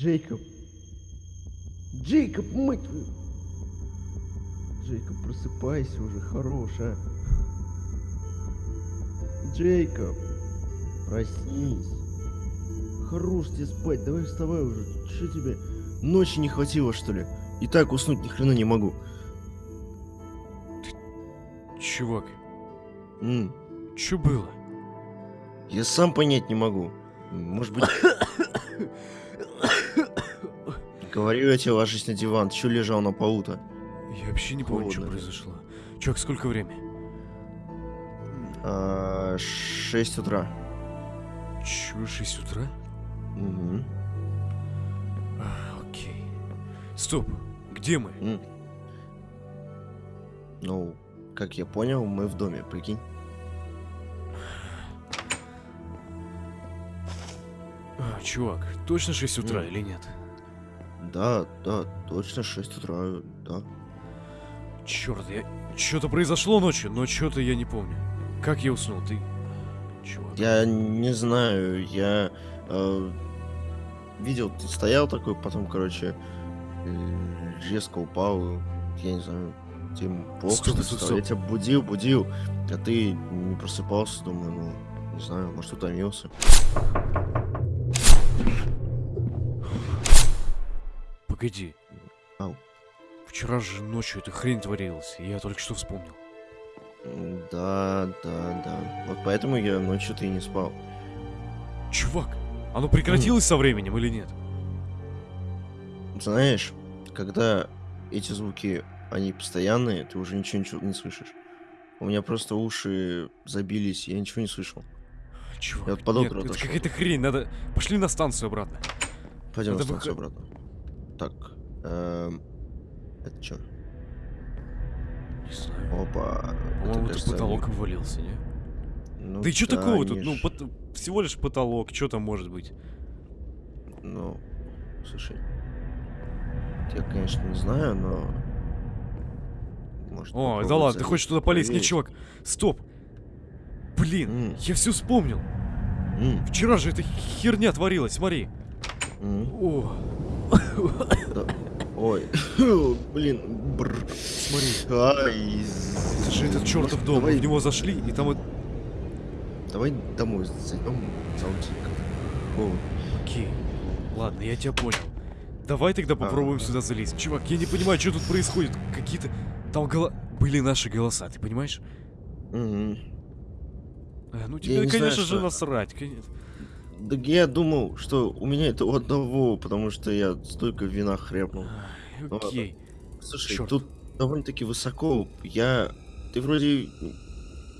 Джейкоб. Джейкоб, мать твою. Джейкоб, просыпайся уже, хорош, а. Джейкоб, проснись. Хорош тебе спать, давай вставай уже. Что тебе? Ночи не хватило, что ли? И так уснуть ни хрена не могу. Чувак, М, что было? Я сам понять не могу. Может быть... Говорю я тебе, ложись на диван. Ты чё лежал на полу-то? Я вообще не помню, что произошло. Чувак, сколько времени? А, 6 утра. Чё, 6 утра? Мгм. А, окей. Стоп, где мы? Ну, как я понял, мы в доме, прикинь. А, чувак, точно 6 утра М. или нет? Да, да, точно 6 утра, да. Черт, я... Что-то произошло ночью, но что-то я не помню. Как я уснул, ты... Чувак. Я не знаю, я э, видел, ты стоял такой, потом, короче, э, резко упал, я не знаю, тебе плохо, Стоп, что стоп, стало? Я стоп. тебя будил, будил, а ты не просыпался, думаю, ну, не знаю, может, утомился. Погоди. Ау. Вчера же ночью эта хрень творилась, я только что вспомнил. Да, да, да. Вот поэтому я ночью-то и не спал. Чувак, оно прекратилось со временем или нет? Знаешь, когда эти звуки, они постоянные, ты уже ничего, ничего не слышишь. У меня просто уши забились, я ничего не слышал. Чувак, Я вот под нет, это какая-то хрень, надо... Пошли на станцию обратно. Пойдем на Надо станцию выход- обратно. Так, эм, это что? Не знаю. Опа. По-моему, кажется, потолок они- обвалился, не? Ну да и что такого тут? Ну, ж- пот- всего лишь потолок, что там может быть? Ну, слушай. Я, конечно, не знаю, но... Может, О, да ладно, ты хочешь туда полезть? Проверить. чувак, стоп! Блин, М. я все вспомнил. М, Вчера же эта херня творилась, смотри. м, О, да. Ой, блин, бррр. смотри. Ай, же этот чертов дом. Давай, в него зашли, и там вот... давай домой зайдем. О, Окей. Ладно, я тебя понял. Давай тогда попробуем Ага. сюда залезть. Чувак, я не понимаю, что тут происходит. Какие-то... Там голо... Были наши голоса, ты понимаешь? мгм. А, ну тебе, не знаю, конечно же, что- насрать. конечно. Да я думал, что у меня это у одного, потому что я столько вина хряпнул. Ладно. Окей. Слушай, Чёрт. тут довольно-таки высоко. Я... Ты вроде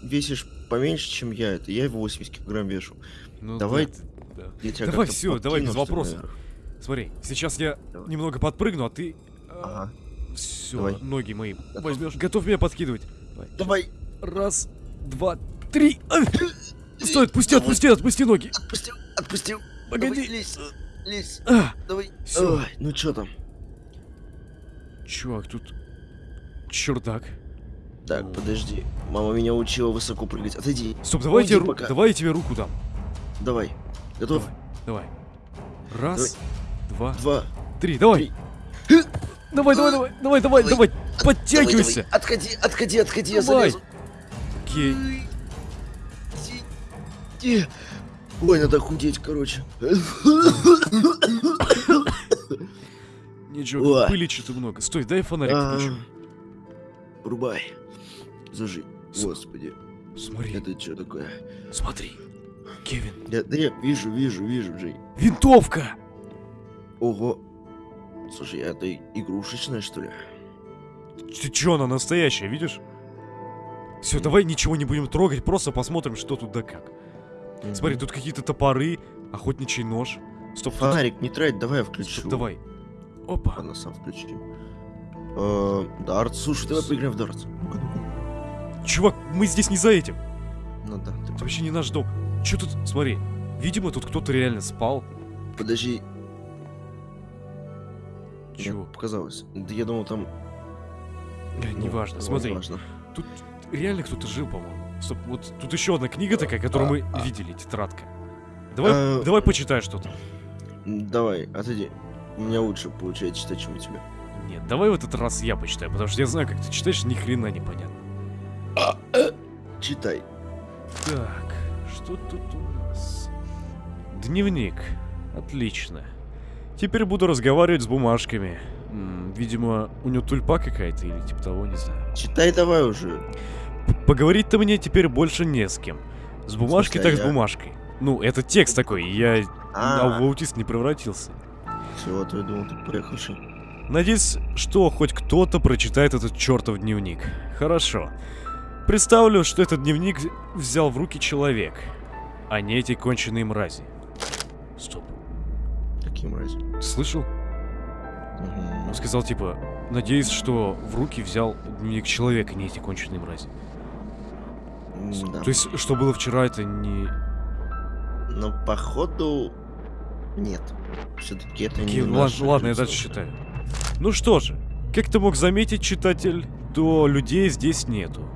весишь поменьше, чем я. Это я 80 килограмм вешу. Ну, Давай да, да. Давай всё, давай без вопросов. наверх. Смотри, сейчас я Давай. немного подпрыгну, а ты... Ага. Все, Давай. ноги мои Готов? возьмешь. Готов меня подкидывать? Давай, Раз, два, три. Стой, отпусти, отпусти, отпусти ноги. отпустил, отпустил. Погоди. Давай, лезь, лезь. А! Давай. Всё. Ой, ну чё там? Чувак, тут чердак. Так, подожди. Мама меня учила высоко прыгать. Отойди. Стоп, давай я, тебе, Уйди ру- пока. давай я тебе руку дам. Давай. Готов? Давай, давай. Раз, два, Два. три, давай. Три. Давай, давай, давай, давай, давай, давай. Давай, Подтягивайся. давай. Отходи, отходи, отходи, я Давай. залезу. Окей. Ой. Надо худеть, короче. Ничего, пыли что-то много. Стой, дай фонарик А, включу. Врубай. Зажи. Господи, Смотри, это что такое? смотри. Кевин, Я, да я вижу, вижу, вижу, Джей. винтовка! Ого. Слушай, а это игрушечная, что ли? Ты чё, она настоящая, видишь? Все, давай ничего не будем трогать, просто посмотрим, что тут да как. Смотри, Мгм. тут какие-то топоры, охотничий нож. Стоп, тут- Фонарик не трать, давай я включу. Стоп, давай. Опа. Ладно, сам включу. Э, Дарт, слушай, давай поиграем в дартс. Чувак, мы здесь не за этим. Ну да, ты Это вообще не наш дом. Чё тут, смотри, видимо, тут кто-то реально спал. Подожди, Чего? показалось. Да я думал там... Э, ну, неважно, смотри. Неважно. Тут реально кто-то жил, по-моему. Стоп, вот тут еще одна книга такая, которую мы а. видели, тетрадка. Давай, А. давай почитай что-то. Давай, отойди. у меня лучше получается читать, чем у тебя. Нет, давай в этот раз я почитаю, потому что я знаю, как ты читаешь, ни хрена непонятно. Читай. Так, что тут у нас? Дневник. Отлично. Теперь буду разговаривать с бумажками. М, видимо, у него тульпа какая-то или типа того, не знаю. Читай давай уже. Поговорить-то мне теперь больше не с кем. С бумажкой смысле, так с а я? бумажкой. Ну, это текст такой, я А, в аутист не превратился. всего, я думал, ты приехавший. Надеюсь, что хоть кто-то прочитает этот чертов дневник. Хорошо. Представлю, что этот дневник взял в руки человек, а не эти конченые мрази. Стоп. Каким разе? Ты слышал? Мгм. Он сказал, типа, надеюсь, что в руки взял дневник человека, а не эти конченые мрази. Да. То есть, что было вчера, это не... Но походу нет. Все-таки это Окей, не ладно, ладно, я дальше читаю. Ну что же, как ты мог заметить, читатель, то людей здесь нету.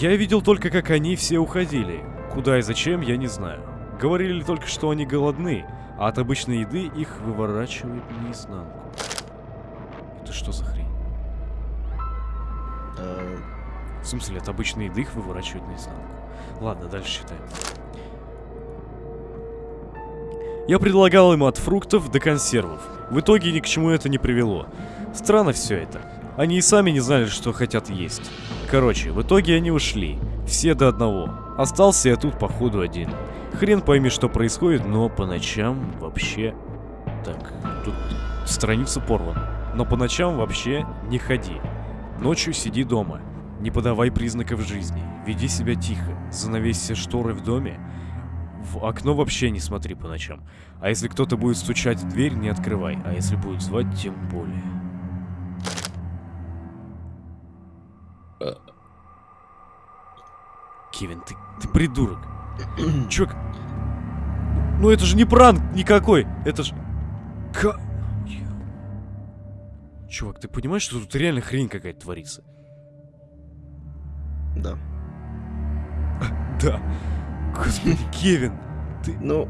Я видел только, как они все уходили. Куда и зачем, я не знаю. Говорили только, что они голодны, а от обычной еды их выворачивает наизнанку. Это что за хрень? В смысле, от обычной еды их выворачивает наизнанку. Ладно, дальше читаем. Я предлагал ему от фруктов до консервов. В итоге ни к чему это не привело. Странно все это. Они и сами не знали, что хотят есть. Короче, в итоге они ушли. Все до одного. Остался я тут, походу, один. Хрен пойми, что происходит, но по ночам вообще... Так, тут страница порвана. Но по ночам вообще не ходи. Ночью сиди дома. Не подавай признаков жизни. Веди себя тихо. Занавесься шторы в доме. В окно вообще не смотри по ночам. А если кто-то будет стучать в дверь, не открывай. А если будет звать, тем более. Кевин, ты, ты придурок. Чувак, ну это же не пранк никакой. Это ж... Ка... Чувак, ты понимаешь, что тут реально хрень какая-то творится? Да. Да. Господи, Кевин. Ну,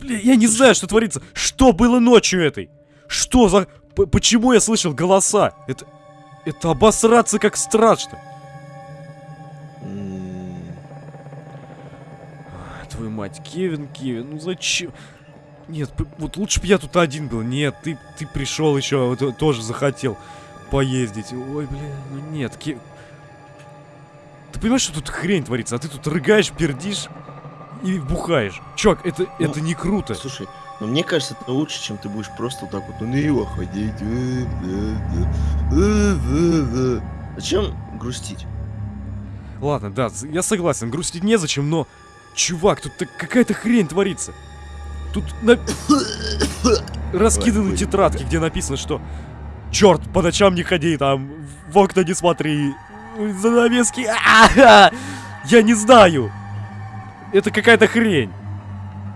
Бля, я не знаю, что творится. Что было ночью этой? Что за... П- почему я слышал голоса? Это... Это обосраться как страшно. А, Твою мать, Кевин, Кевин, ну зачем? Нет, вот лучше бы я тут один был. Нет, ты, ты пришел еще, вот, э, тоже захотел поездить. Ой, бля, ну нет, Кевин. Ты понимаешь, что тут хрень творится, а ты тут рыгаешь, пердишь и бухаешь. Чувак, это, Ну, это не круто. слушай, но мне кажется, это лучше, чем ты будешь просто вот так вот уныло ходить. э, да, да, э, э. Зачем грустить? Ладно, да, я согласен, грустить незачем, но... Чувак, тут какая-то хрень творится. Тут на... раскиданы тетрадки, где написано, что... Черт, по ночам не ходи, там, в окна не смотри, занавески... а-а-а!» Я не знаю! Это какая-то хрень.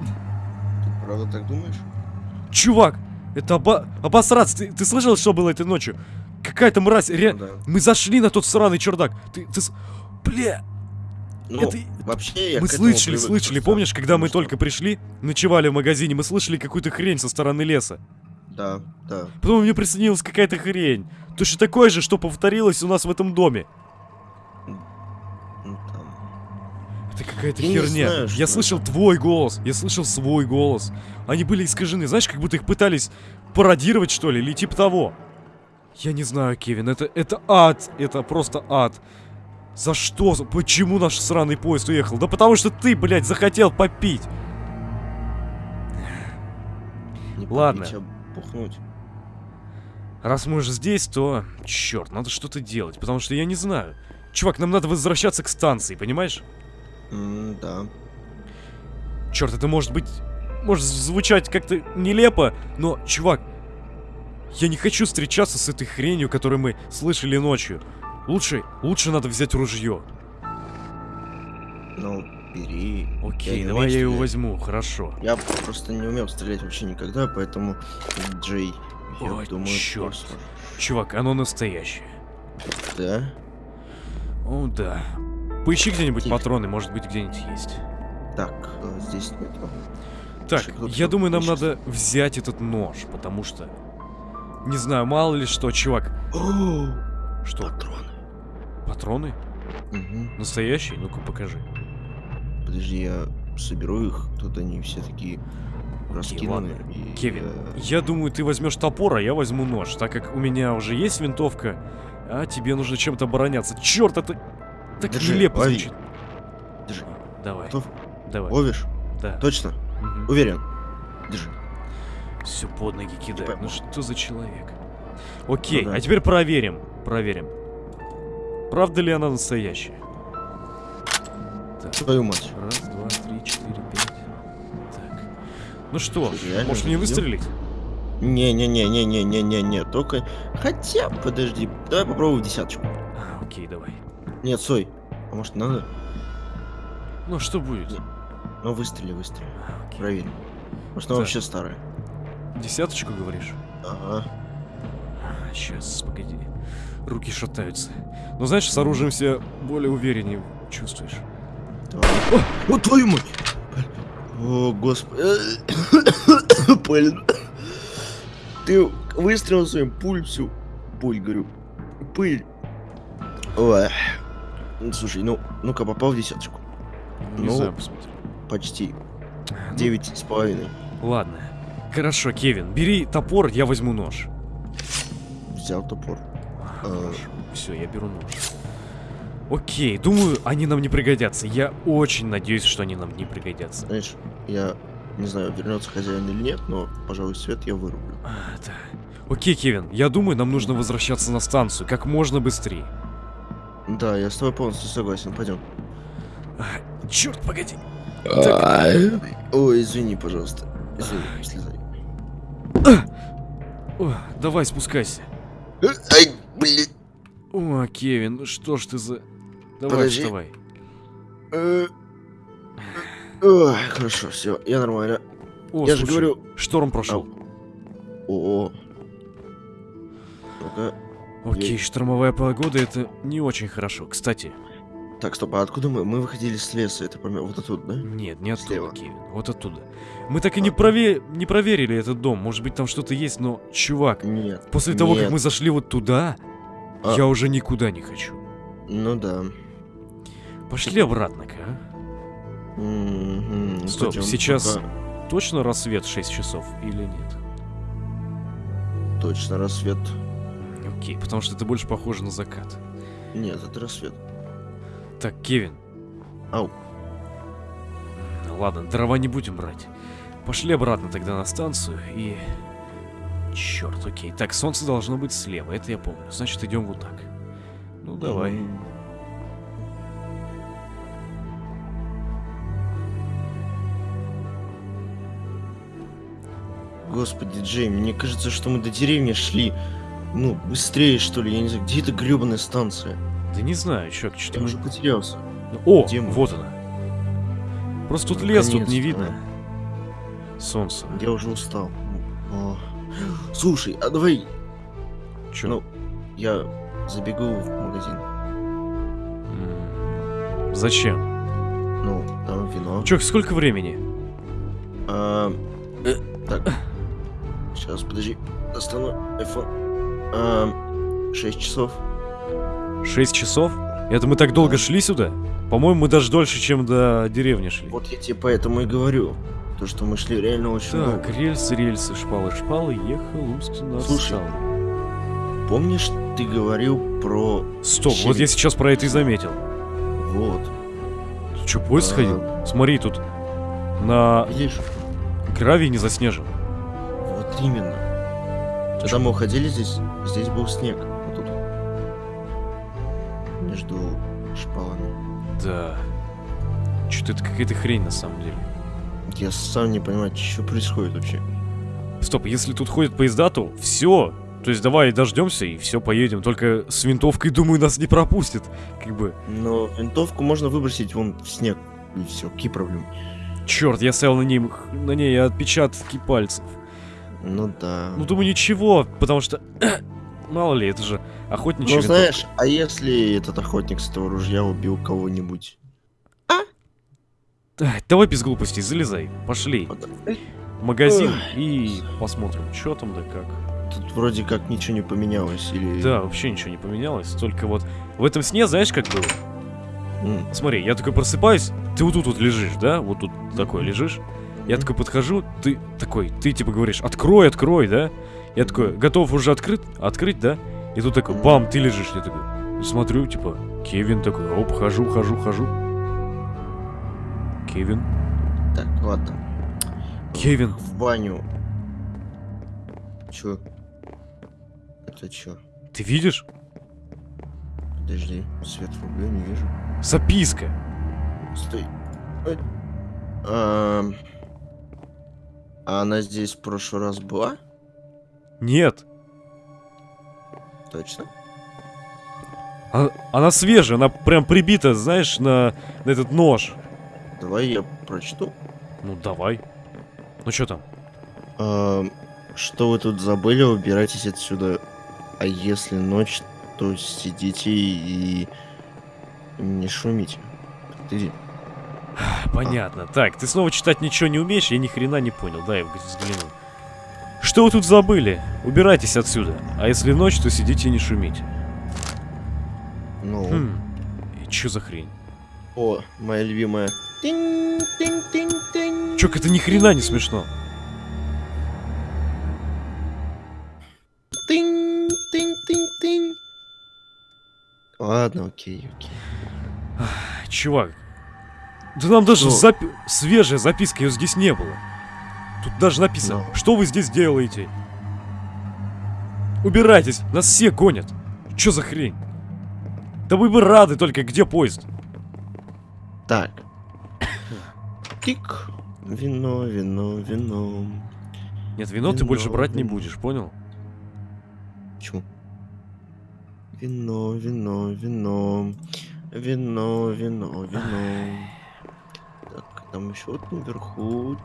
Ты правда так думаешь? Чувак, это оба... обосраться. Ты, ты слышал, что было этой ночью? Какая-то мразь, ре... Ну да. Мы зашли на тот сраный чердак. Ты, ты... Бля, Ну, это... вообще я Мы слышали, привык слышали, просто, помнишь, когда мы потому только пришли, ночевали в магазине, мы слышали какую-то хрень со стороны леса. что- Да, да. Потом мне приснилась какая-то хрень. Точно такое же, что повторилось у нас в этом доме. Ну, там. Это какая-то Я херня. знаю, я слышал это. твой голос, я слышал свой голос. Они были искажены, знаешь, как будто их пытались пародировать, что ли, или типа того. Я не знаю, Кевин, это, это ад, это просто ад. За что? Почему наш сраный поезд уехал? Да потому что ты, блядь, захотел попить. Не Ладно. попить, а бухнуть. Раз мы уже здесь, то... Черт, надо что-то делать, потому что я не знаю. Чувак, нам надо возвращаться к станции, понимаешь? Да. Черт, это может быть... Может звучать как-то нелепо, но, чувак, я не хочу встречаться с этой хренью, которую мы слышали ночью. Лучше, лучше надо взять ружье. Ну, бери. Окей, не давай я его возьму, хорошо. Я просто не умел стрелять вообще никогда, поэтому Джей, я Ой, думаю, чёрт. просто. Чувак, оно настоящее. Да? О, да. Поищи где-нибудь патроны, может быть, где-нибудь есть. Так, э, здесь нет. Так, я думаю, нам надо взять этот нож, потому что... Не знаю, мало ли что, чувак. Что, патроны. патроны? Настоящие? Ну-ка, покажи. Подожди, я соберу их. Тут они все такие раскиданы. и Кевин, я- я думаю, ты возьмешь топор, а я возьму нож, так как у меня уже есть винтовка, а тебе нужно чем-то обороняться. Черт, это так Держи, нелепо лови. звучит. Держи. Давай, Готов? давай. Ловишь? Да. Точно? Уверен? Держи. Все под ноги кидает. Типа- Ну что за человек? Окей, Ну да. а теперь проверим. Проверим. Правда ли она настоящая? Так, Твою мать. раз, два, три, четыре, пять. Так. Ну что, реально может мне выстрелить? Не-не-не-не-не-не-не-не. Только... Хотя, подожди. Давай попробуем десяточку. А, окей, давай. Нет, стой. А может надо? Ну что будет? Не. Ну выстрели, выстрели. А, окей. Проверим. Может она Так. вообще старая? Десяточку говоришь? Ага. Сейчас, погоди. Руки шатаются. Но знаешь, с оружием себя более увереннее чувствуешь. Давай. О, о, твою мать! О, господи. Блин. Ты выстрелил своим пуль всю. Пуль, говорю. Пыль. Ой. Ну, Слушай, ну, ну-ка, попал в десяточку. Не Ну, знаю, посмотри. Почти. Ну, Девять с половиной. Ладно. Хорошо, Кевин, бери топор, я возьму нож. Взял топор. А. Все, я беру нож. Окей, думаю, они нам не пригодятся. Я очень надеюсь, что они нам не пригодятся. Знаешь, я не знаю, вернется хозяин или нет, но, пожалуй, свет я вырублю. А, да. Окей, Кевин, я думаю, нам нужно возвращаться на станцию как можно быстрее. Да, я с тобой полностью согласен. Пойдем. А, черт, погоди. Ой, извини, пожалуйста. Извини, слезай. О, давай, спускайся. Ай, блин. О, Кевин, ну что ж ты за... Давай, Подожди. вставай. Э, Ой, хорошо, все, я нормально. О, я же говорю... Шторм прошел. О, ну-ка. Окей, штормовая погода это не очень хорошо. Кстати, Так, стоп, а откуда мы? Мы выходили с леса, это помимо вот оттуда, да? нет, не оттуда, Слева. Кевин. Вот оттуда. Мы так и не, прове... не проверили этот дом. Может быть, там что-то есть, но, чувак, Нет. после того, как нет. мы зашли вот туда, А. я уже никуда не хочу. Ну да. Пошли обратно-ка, а? Стоп, пойдём, сейчас- пока Точно рассвет в 6 часов или нет? Точно, рассвет. Окей, потому что это больше похоже на закат. Нет, это рассвет. Так, Кевин. Ау. Ладно, дрова не будем брать. Пошли обратно тогда на станцию и... Черт, окей. Так, солнце должно быть слева, это я помню. Значит, идем вот так. Ну, давай. М. Господи, Джей, мне кажется, что мы до деревни шли. Ну, быстрее, что ли, я не знаю, где эта гребаная станция? Да не знаю, чувак, что-то... Я уже потерялся. О, Где мы? вот она. Просто тут лес, тут не видно. Солнце. Я уже устал. О. Слушай, а давай, Чё? ну, я забегу в магазин. М, Зачем? Ну, там вино. Чувак, сколько времени? А, э, так. Сейчас, подожди. Достану iPhone. А, 6 часов. 6 часов? Это мы так долго шли сюда? По-моему, мы даже дольше, чем до деревни шли. Вот я тебе поэтому и говорю. То, что мы шли реально очень Так, долго. рельсы, рельсы, шпалы, шпалы, ехал узкий на Слушай. Помнишь, ты говорил про... Стоп, щебень? вот я сейчас про это и заметил. Вот. Ты что, поезд А. сходил? Смотри, тут на Видишь? гравии не заснежен. Вот именно. Когда мы уходили здесь, здесь был снег. Вот тут. Между шпалами. Да. Что-то это какая-то хрень на самом деле. Я сам не понимаю, что происходит вообще. Стоп, если тут ходят поезда, то все. То есть давай дождемся и все, поедем. Только с винтовкой, думаю, нас не пропустят. Как бы. Но винтовку можно выбросить вон в снег. И все, какие проблемы? Черт, я стоял на ней, на ней отпечатки пальцев. Ну да. Ну думаю, ничего, потому что. Мало ли, это же охотничий Ну знаешь, а если этот охотник с этого ружья убил кого-нибудь? Ай, Давай без глупостей, залезай. Пошли. В магазин и посмотрим, что там да как. Тут вроде как ничего не поменялось, или... Да, вообще ничего не поменялось. Только вот в этом сне, знаешь, как было? М, Смотри, я такой просыпаюсь, ты вот тут вот лежишь, да? Вот тут такой лежишь. Я такой подхожу, ты такой, ты типа говоришь, открой, открой, да? Я такой, готов уже открыть, открыть, да? И тут такой, бам, ты лежишь, я такой, смотрю, типа, Кевин такой, оп, хожу, хожу, хожу. Кевин, Так, ладно. Кевин, В баню. Чё? Это чё? ты видишь? Подожди, свет врублю, не вижу. Записка. Стой. Ой. Ам. А она здесь в прошлый раз была? Нет, Точно? она, она свежая, она прям прибита, знаешь, на, на этот нож. Давай я прочту. Ну, давай. Ну, что там? Ам, что вы тут забыли? Убирайтесь отсюда. А если ночь, то сидите и не шумите. Ты Понятно. Так, ты снова читать ничего не умеешь, я ни хрена не понял. Дай я взгляну. Что вы тут забыли? Убирайтесь отсюда. А если ночь, то сидите и не шумите. ну, Хм. И чё за хрень? о, моя любимая. Тинь, тинь, тинь, тинь. Чё, это ни хрена не смешно. Тынь, тынь, тынь, тынь. Ладно, окей, окей. Чувак. Да нам даже Ну. запи- свежая записка, ее здесь не было. Тут даже написано, Ну. что вы здесь делаете? Убирайтесь, нас все гонят. Чё за хрень? Да вы бы рады, только где поезд? Так. Тик. Вино, вино, вино. Нет, вино ты Вино, больше брать не вино. будешь, понял? Почему? Вино, вино, вино. Вино, вино, вино. Там еще вот наверху.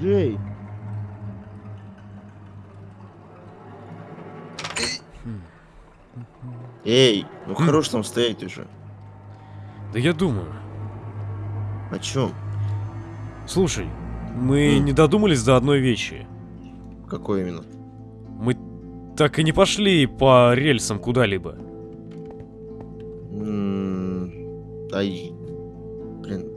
Джей! Эй, ну Хм. хорош там стоять уже. Да я думаю. О чем? Слушай, мы М. не додумались до одной вещи. Какой именно? Мы так и не пошли по рельсам куда-либо. Ай, блин,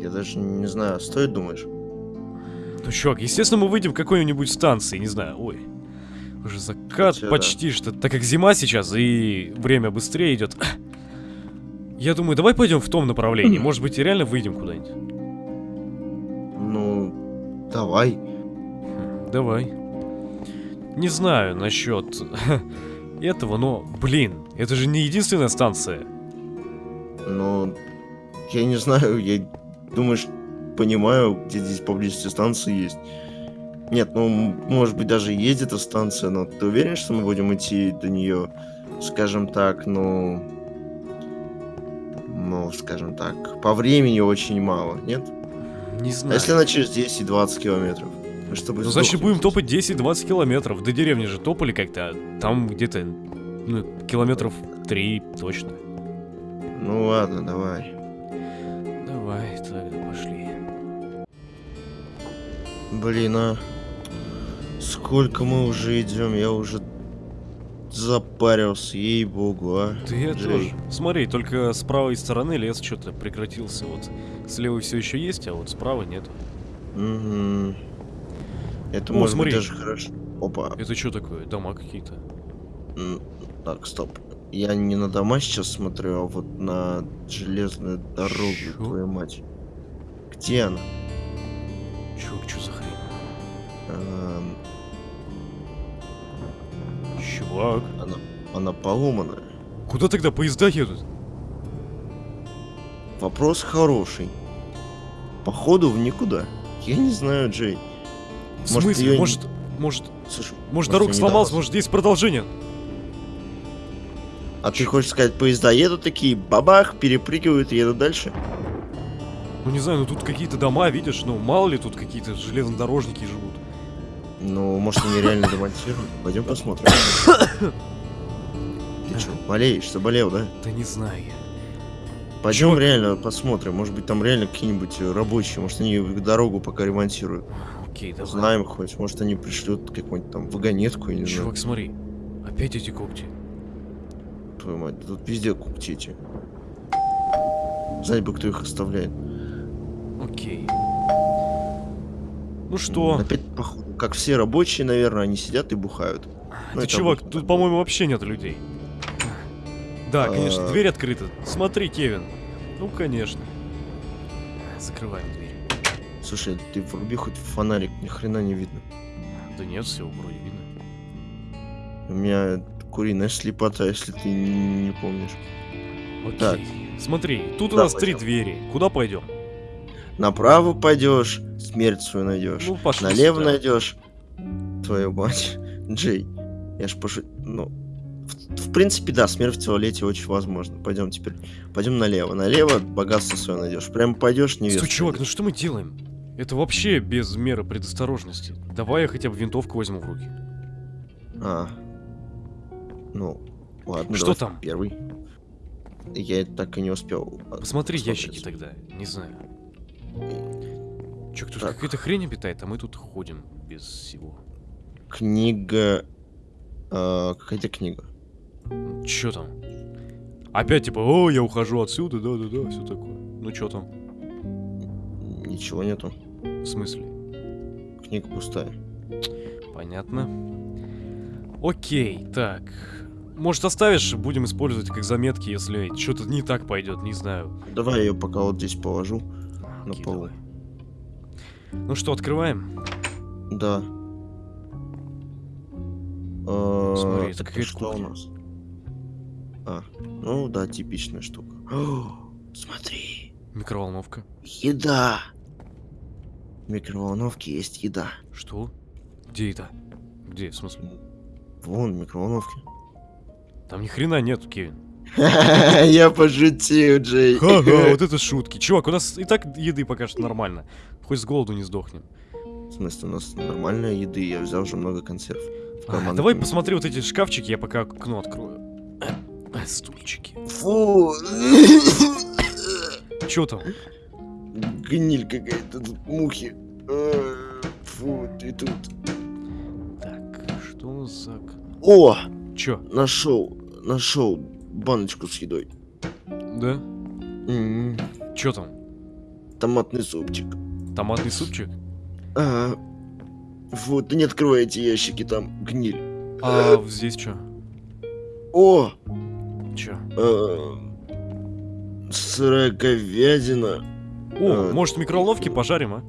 я даже не знаю, стоит думаешь? Ну, чувак, естественно, мы выйдем к какой-нибудь станции, не знаю, ой. Уже закат Хотя да. почти что, так как зима сейчас и время быстрее идет. Я думаю, давай пойдем в том направлении. Может быть, и реально выйдем куда-нибудь. Ну, давай. Хм, Давай. Не знаю насчет этого, но, блин, это же не единственная станция. Ну, я не знаю, я думаю, ш- понимаю, где здесь поблизости станции есть. Нет, ну, может быть, даже есть эта станция, но ты уверен, что мы будем идти до нее, скажем так, ну... Ну, скажем так, по времени очень мало, нет? Не А знаю. если она через 10-20 километров? С тобой Ну, значит, будем топать 10-20 километров. До деревни же топали как-то. а Там где-то, ну, километров 3 точно. Ну ладно, давай. Давай, тогда пошли. Блин, а сколько мы уже идем, я уже запарился, ей-богу, а. Да я тоже. Смотри, только с правой стороны лес что-то прекратился. Вот с левой все еще есть, а вот справа нет. Мгм. Это О, может смотри. быть даже хорошо. Опа. Это что такое? Дома какие-то? Так, стоп. Я не на дома сейчас смотрю, а вот на железную дорогу, Чё? твою мать. Где она? Чувак, что за хрень? Эм, Чувак. она, она поломанная. Куда тогда поезда едут? Вопрос хороший. Походу в никуда. Я не знаю, Джей. В Может, смысле? её- Может, может, Слушай, может я дорога сломалась, может здесь продолжение? А ты хочешь сказать, поезда едут такие, бабах, перепрыгивают и едут дальше? Ну не знаю, ну тут какие-то дома, видишь, ну мало ли тут какие-то железнодорожники живут. Ну, может, они реально демонтируют. Пойдем посмотрим. Ты что, болеешь, заболел, да? Да не знаю я. Пойдем Чувак- реально посмотрим. Может быть, там реально какие-нибудь э, рабочие. Может, они дорогу пока ремонтируют. Окей, давай. Знаем хоть. Может, они пришлют какую-нибудь там вагонетку, я не знаю. Чувак, смотри. Опять эти когти. Твою мать, тут везде кукти эти. Знать бы, кто их оставляет. Окей. Ну что? Опять, походу, как все рабочие, наверное, они сидят и бухают. ну, Ты, это чувак, обычно тут, по-моему, вообще нет людей. Да, конечно, А. дверь открыта. Смотри, Кевин. Ну, конечно. Закрываем дверь. Слушай, ты вруби хоть фонарик, ни хрена не видно. Да нет, все вроде видно. У меня куриная слепота, если ты не помнишь. Окей. Так. Смотри, тут у Куда нас три пойдем? двери. Куда пойдем? Направо пойдешь, смерть свою найдешь. Ну, пошли Налево сюда. найдешь. Твою мать. Джей, я ж пошу... Ну, в, в принципе, да, смерть в туалете очень возможно. Пойдем теперь. Пойдем налево. Налево богатство свое найдешь. Прям пойдешь, не Стой, чувак, ну что мы делаем? Это вообще без меры предосторожности. Давай я хотя бы винтовку возьму в руки. А. Ну, ладно, Что давай там? Первый. Я так и не успел. а, Посмотри посмотреть. ящики тогда. Не знаю. Чё, тут Так. какая-то хрень обитает, а мы тут ходим без всего. Книга... а, Какая-то книга. Чё там? Опять типа, о, я ухожу отсюда, да-да-да, все такое. Ну чё там? Ничего нету. В смысле? Книга пустая. Понятно. Окей, так. Может оставишь, будем использовать как заметки, если что-то не так пойдет, не знаю. Давай я ее пока вот здесь положу. На Окей, полу. давай. Ну что, открываем? Да. А, Смотри, это какая-то что у нас? А, ну да, типичная штука. О, смотри, Микроволновка. еда. В микроволновке есть еда. Что? Где это? Где, в смысле? Вон, в микроволновке. Там ни хрена нету, Кевин. Я пошутил, Джей. Ха-ха, вот это шутки. Чувак, у нас и так еды пока что нормально. Хоть с голоду не сдохнем. В смысле, у нас нормальная еды, я взял уже много консерв. А, давай посмотри вот эти шкафчики, я пока окно открою. Э, Стульчики. Фу. Чё там? Гниль какая-то, тут мухи. Э, Фу, ты тут. Так, что у нас за... О, Чё? нашел, нашел баночку с едой. Да? М, Чё там? Томатный супчик. Томатный супчик? Ага. Вот, не открывай эти ящики, там гниль. А здесь чё? О, Чё? э, сырая говядина, О, Э, может в микроволновке пожарим, а?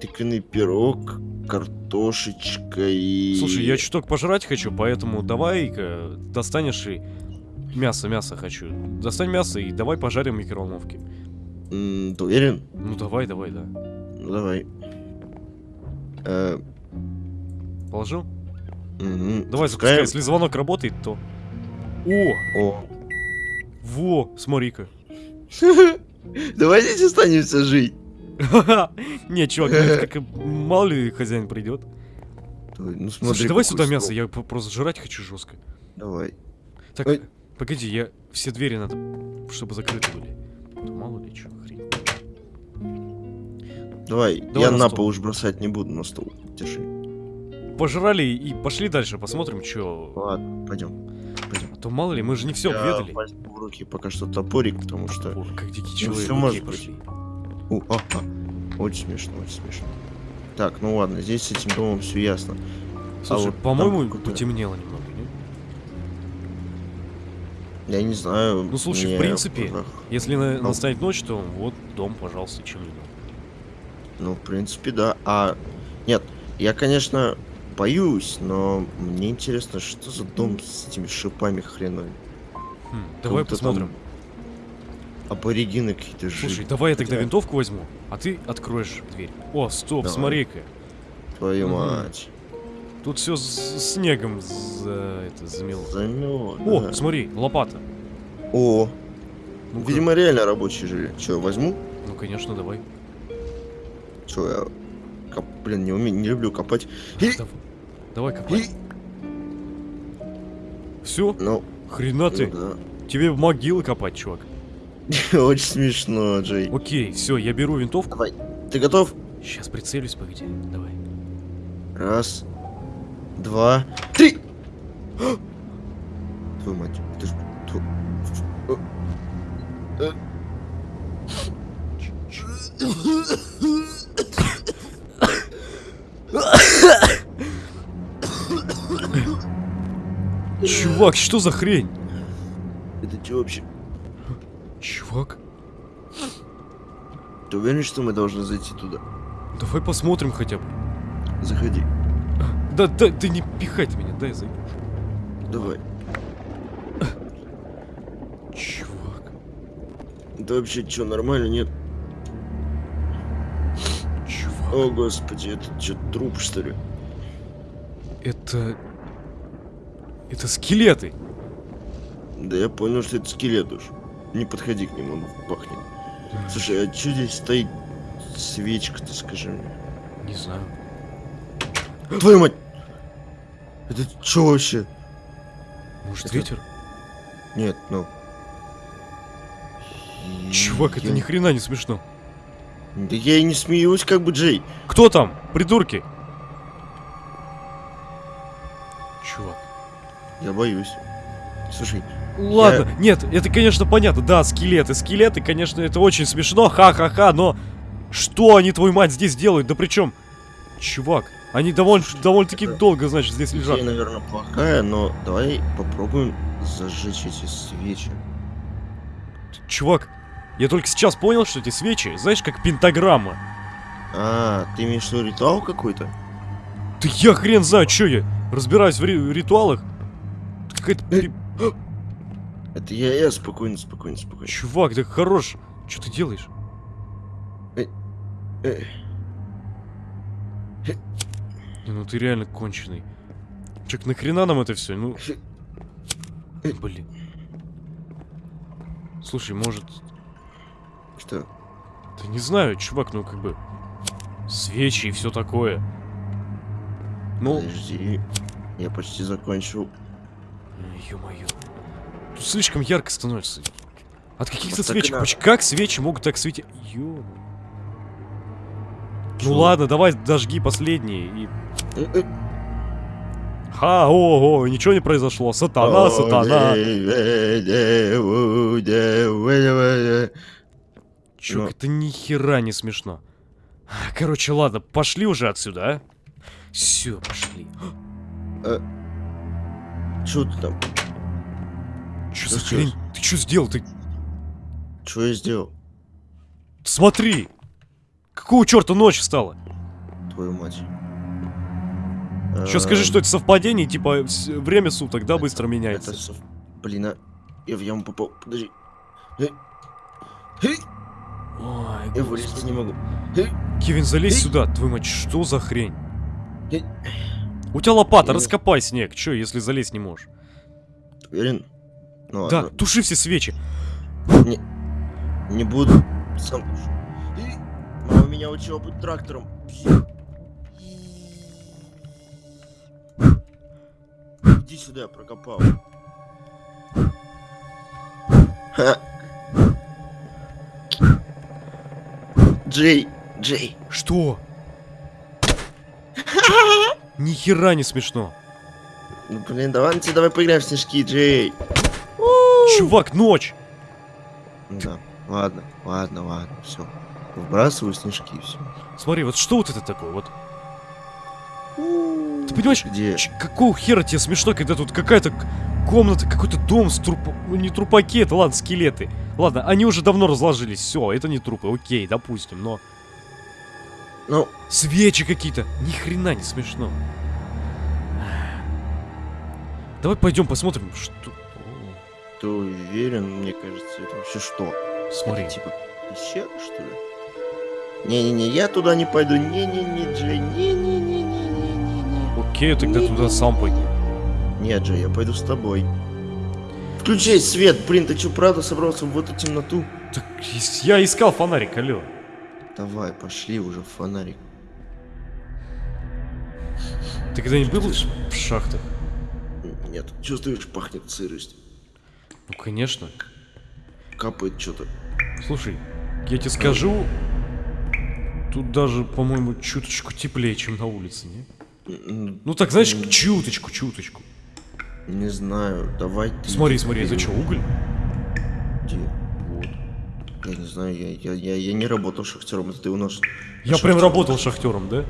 тыквенный пирог, картошечка и... Слушай, я чуток пожрать хочу, поэтому давай-ка достанешь и... Мясо, мясо хочу. Достань мясо и давай пожарим в микроволновке. М, Ты уверен? Ну давай, давай, да. Ну, давай. Э, Положил? мгм. Давай, запускай. Если звонок работает, то... О! О. Во! Смотри-ка. Давай здесь останемся жить. Не, чувак, ну как мало ли хозяин придет. Ну, смотри, Слушай, давай сюда мясо, стол. я п- просто жрать хочу жестко. Давай. Так, Ой. погоди, я все двери надо, чтобы закрыты были. То мало ли что, хрень. Давай, Давай я на на пол уж бросать не буду, на стол. Держи. Пожрали и пошли дальше, посмотрим, что. Ладно, пойдем. А то мало ли, мы же не все я обведали. в руки пока что топорик, потому что... О, как дикий Ну, человек. всё окей, может пошли. У, а, а. Очень смешно, очень смешно. Так, ну ладно, здесь с этим домом все ясно. Слушай, вот там по-моему, потемнело немного, не? Я не знаю. Ну, слушай, в мне принципе, ах, Если на- Ну. настанет ночь, то вот дом, пожалуйста, чем не. Ну, в принципе, да. А, нет, я, конечно, боюсь, но мне интересно, что за дом с этими шипами хреновыми. Хм, давай будто там посмотрим. Аборигены какие-то жили. Слушай, давай я тогда Хотя- винтовку возьму, а ты откроешь дверь. О, стоп, Давай. смотри-ка. Твою Мгм. мать. Тут все снегом за это замело. Замёт. О, да. смотри, лопата. О, Ну-ка. видимо, реально рабочие жили. Че, возьму? Ну, конечно, давай. Че, я... коп- Блин, не, уме... не люблю копать. И... Давай, давай копай. И... Все? Ну, Хрена ты. Ну Тебе могилы копать, чувак. Очень смешно, Джей. Окей, все, я беру винтовку. Давай. Ты готов? Сейчас прицелюсь, погоди. Давай. Раз, два, три! Твою мать, ты ж... Чувак, что за хрень? Это что вообще? Чувак, Ты уверен, что мы должны зайти туда? давай посмотрим хотя бы. Заходи. Да, да, ты не пихай ты меня, дай зайду. Давай. Чувак, Это вообще что, нормально, нет? чувак. О, господи, это что, труп, что ли? Это... Это скелеты. Да я понял, что это скелет уж. Не подходи к нему, он пахнет. Слушай, а что здесь стоит свечка-то, скажи мне? Не знаю. Твою мать! Это что вообще? Может, Это- ветер? Нет, ну... Чувак, это Я- ни хрена не смешно. Да я и не смеюсь, как бы, Джей. Кто там? Придурки? Чувак. Я боюсь. Слушай, Ладно, нет, это, конечно, понятно. Да, скелеты, скелеты, конечно, это очень смешно, ха-ха-ха, но... Что они, твою мать, здесь делают? Да причем... Чувак, они довольно, довольно-таки это- долго, значит, здесь идея, лежат. наверное, плохая, но давай попробуем зажечь эти свечи. Чувак, я только сейчас понял, что эти свечи, знаешь, как пентаграмма. А, ты имеешь в виду ритуал какой-то? Да я хрен знаю, что я разбираюсь в ри- ритуалах. Какая-то... Э. Это я, я, спокойно, спокойно, спокойно. Чувак, ты хорош. Что ты делаешь? Э, Не, ну ты реально конченый. Чё, нахрена нам это все? Ну, Э. блин. Слушай, может, Что? да не знаю, чувак, ну как бы свечи и все такое. Ну, Подожди. Я почти закончил. ё-моё. Тут слишком ярко становится. От каких-то свечек. Поч- Как свечи могут так светить? ё Чё? Ну ладно, давай дожги последние и... Ха, ого, ничего не произошло. Сатана, сатана. Чувак, Ну. это ни хера не смешно. Короче, ладно, пошли уже отсюда, а? Все, пошли. Чё ты там? Что за хрень? Ты что сделал? Ты Что я сделал? смотри! Какого черта ночь стала? Твою мать. Что скажи, что это совпадение, типа время суток, да, быстро Это меняется? сов- Блин, а... Я в яму попал. Подожди. Ой, Я вылезть не могу. Кевин, залезь сюда, твою мать, что за хрень? У тебя лопата, раскопай снег, чё, если залезть не можешь? Уверен? Ну Да, ладно. туши все свечи. Не буду. Сам тушу. Мама меня учила быть трактором. Иди сюда, я прокопал. Джей, Джей. Что? Ни хера не смешно. Ну блин, давай, ну, давай поиграем в снежки, Джей. Чувак, ночь! Да, ладно, ладно, ладно, все. Выбрасываю снежки и все. Смотри, вот что вот это такое? Вот Ты понимаешь, Где? какого хера тебе смешно, когда тут какая-то комната, какой-то дом с трупом... Ну, не трупаки, это ладно, скелеты. Ладно, они уже давно разложились, все, это не трупы, окей, допустим, но... Ну, Свечи какие-то, ни хрена не смешно. Давай пойдем посмотрим, что... Ты уверен, мне кажется, это вообще что? Смотри, Это типа пещера, что ли? Не-не-не, я туда не пойду. Не-не-не, Джей, не-не-не-не-не-не. окей, тогда туда сам пойди. Нет, Джей, я пойду с тобой. Включай свет, блин, ты что, правда собрался в эту темноту? Так, я искал фонарик, алло. Давай, пошли уже в фонарик. Ты когда-нибудь был в шахтах? Нет, чувствуешь, пахнет сыростью. Ну, конечно. Капает что-то. Слушай, я тебе скажу, тут даже, по-моему, чуточку теплее, чем на улице, не? Ну так, знаешь, чуточку, чуточку. Не знаю, давай ты... Смотри, смотри, это что, уголь? Где? Вот. Я не знаю, я, я, я, я не работал шахтером, это ты у нас... Я прям шахтер. работал шахтером, да?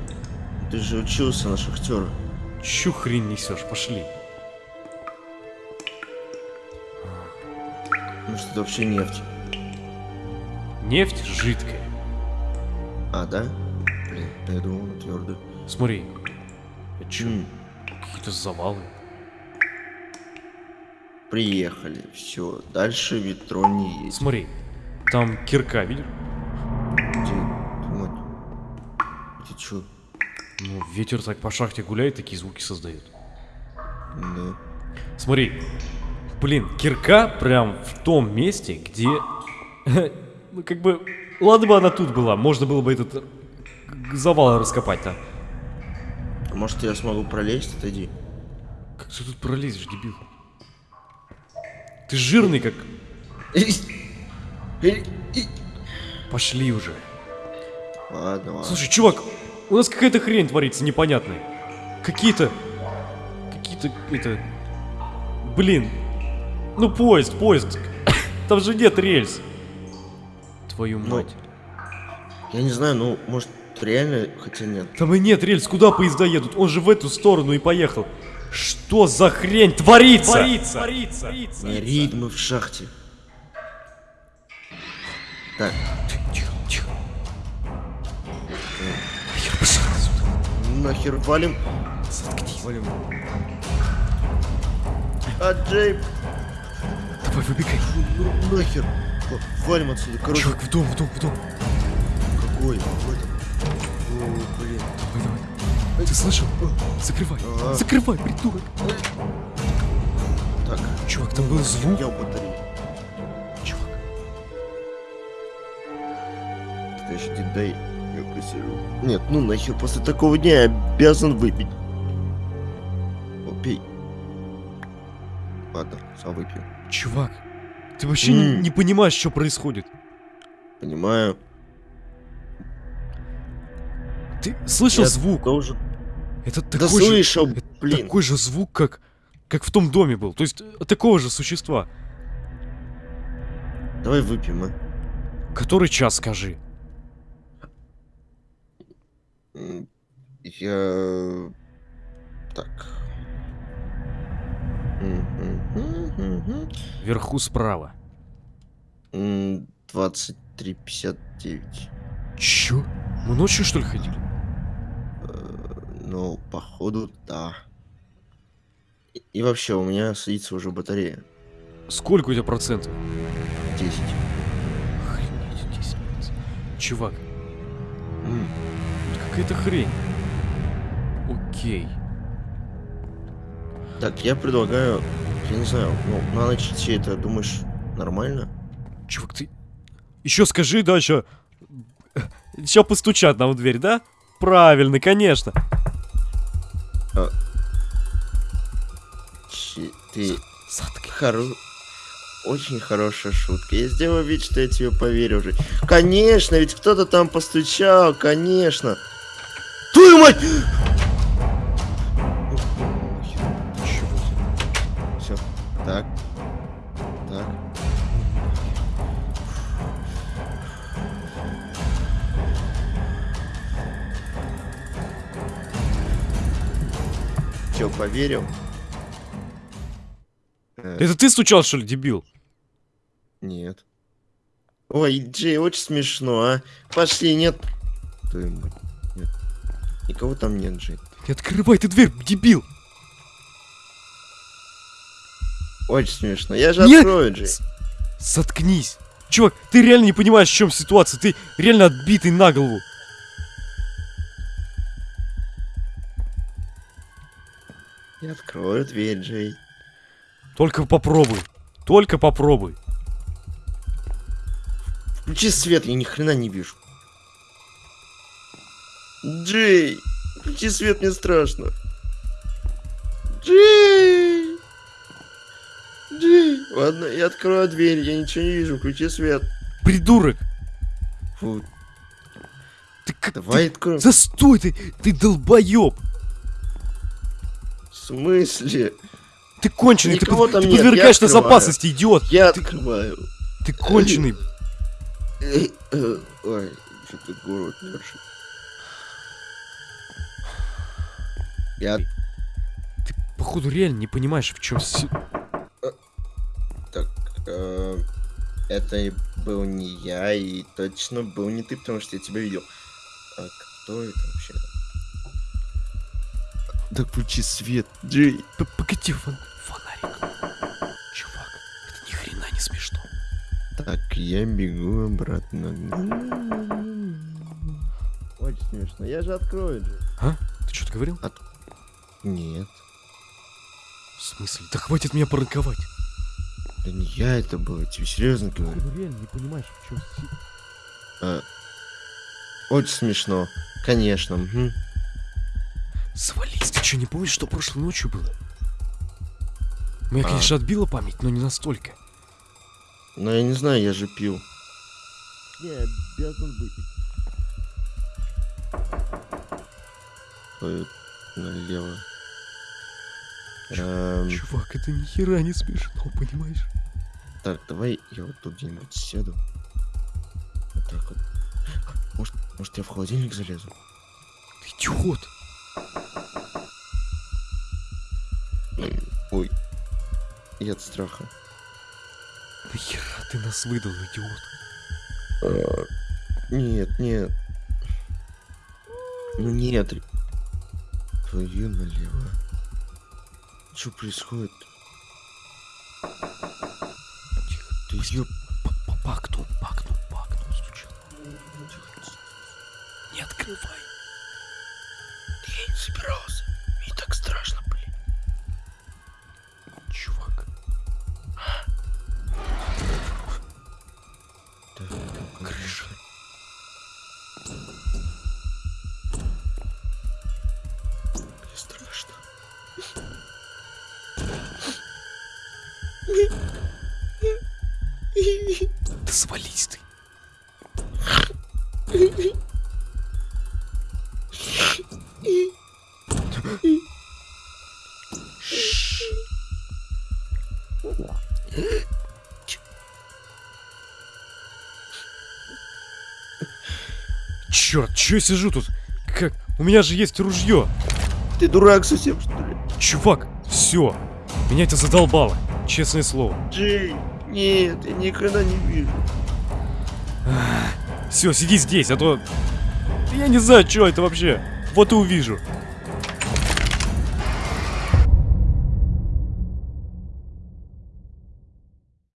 Ты же учился на шахтера. Чё хрень несешь, пошли. Может, это вообще нефть. Нефть жидкая. А, да? Блин, я думал, она твердая. Смотри. Это чё, М, какие-то завалы? Приехали, все. Дальше метро не есть. Смотри, там кирка, видишь? Где? Вот. Ты чё? Ну, ветер так по шахте гуляет, такие звуки создает. Да. Смотри. Блин, кирка прям в том месте, где... Ну, как бы... Ладно бы она тут была, можно было бы этот завал раскопать-то. А Может, я смогу пролезть? Отойди. Как ты тут пролезешь, дебил? Ты жирный как... Пошли уже. Ладно, ладно. Слушай, чувак, у нас какая-то хрень творится непонятная. Какие-то... Какие-то... Это... Блин. Ну, поезд, поезд. Там же нет рельс. Твою Ну, мать. Я не знаю, ну, может, реально, хотя нет. Там и нет рельс, куда поезда едут? Он же в эту сторону и поехал. Что за хрень творится? Творится, творится, Не ритмы в шахте. Так, Тихо, тихо. Я пошел отсюда. нахер валим. Заткнись. Валим. А, Джей, Давай, выбегай. ну, нахер. Валим отсюда. Короче, Чувак, в дом, в дом, в дом. какой? В этом. О, блин. Давай, давай. Ты слышал? Закрывай. Ага. Закрывай, придурок. Так, Чувак, там был звук. я в батарее. Чувак. Подожди, дай я посижу. Нет, ну нахер, после такого дня я обязан выпить. О, пей. Ладно, сам выпью. Чувак, ты вообще не, М. не понимаешь, что происходит. Понимаю. Ты слышал Я звук? Должен... Это Да такой же, слышал, это блин. такой же звук, как, как в том доме был. То есть э, такого же существа. Давай выпьем, а. Который час, скажи? Я... Так. Мгм, Вверху справа. мгм. М, 23.59. Чё? Мы ночью, что ли, ходили? Ну, походу, да. И- И вообще, у меня садится уже батарея. Сколько у тебя процентов? 10. Охренеть, 10 процентов. Чувак, какая-то хрень. Окей. Так, я предлагаю, я не знаю, ну, на ночь идти, это, думаешь, нормально? Чувак, ты... Еще скажи, да, еще... Постучат нам в дверь, да? Правильно, конечно. Чи- Ты Заткни. хоро... Очень хорошая шутка. Я сделаю вид, что я тебе поверю уже. Конечно, ведь кто-то там постучал, конечно. Твою мать! Так. Так. Че, поверил? Э, Это ты стучал, что ли, дебил? Нет. Ой, Джей, очень смешно, а. Пошли, нет. Твою мать. Нет. Никого там нет, Джей. Не открывай ты дверь, дебил! Очень смешно. Я же Нет! открою, Джей. С- Заткнись. Чувак, ты реально не понимаешь, в чем ситуация. Ты реально отбитый на голову. Я открою дверь, Джей. Только попробуй. Только попробуй. Включи свет, я ни хрена не вижу. Джей, включи свет, мне страшно. Ладно, я открою дверь, я ничего не вижу, включи свет. Придурок! Фу, Ты как... давай ты- откроем. Застой ты! Ты долбоеб! В смысле? Ты конченый, ты, Никого там ты нет, подвергаешь открываю. опасности, идиот! Я Ты- открываю. Ты конченый! Э, Ой, что-то город мершит. Я Ты, походу, реально не понимаешь, в чем... э, это был не я, и точно был не ты, потому что я тебя видел. А кто это вообще? Да включи свет, Джей. Погоди, фон- фонарик. Чувак, это ни хрена не смешно. Так, я бегу обратно. Очень смешно. Я же открою же. Ты что-то говорил? Нет, В смысле? Да хватит меня пранковать. Да не я это был, я тебе серьезно говорю. Реально не понимаешь, в чем... А, очень смешно. Конечно. мгм. Свались, ты что, не помнишь, что прошлой ночью было? Меня, А. конечно, отбила память, но не настолько. Но я не знаю, я же пил. Не, обязан выпить. Ой, налево. Эм, Чувак, это ни хера не смешно, понимаешь? так, давай я вот тут где-нибудь сяду. Вот так вот. Может, может я в холодильник залезу? Ты идиот. Ой. Я от страха. Нахера ты нас выдал, идиот? А, Нет, нет. Ну нет. Твою налево. Что происходит? Тихо. Ты окну, по окну, по окну стучал. Не открывай. Не собирался. Черт, че я сижу тут? Как? У меня же есть ружье. Ты дурак совсем, что ли? Чувак, все. Меня это задолбало. Честное слово. Джей, нет, я ни хрена не вижу. Все, сиди здесь, а то... Я не знаю, что это вообще. Вот и увижу.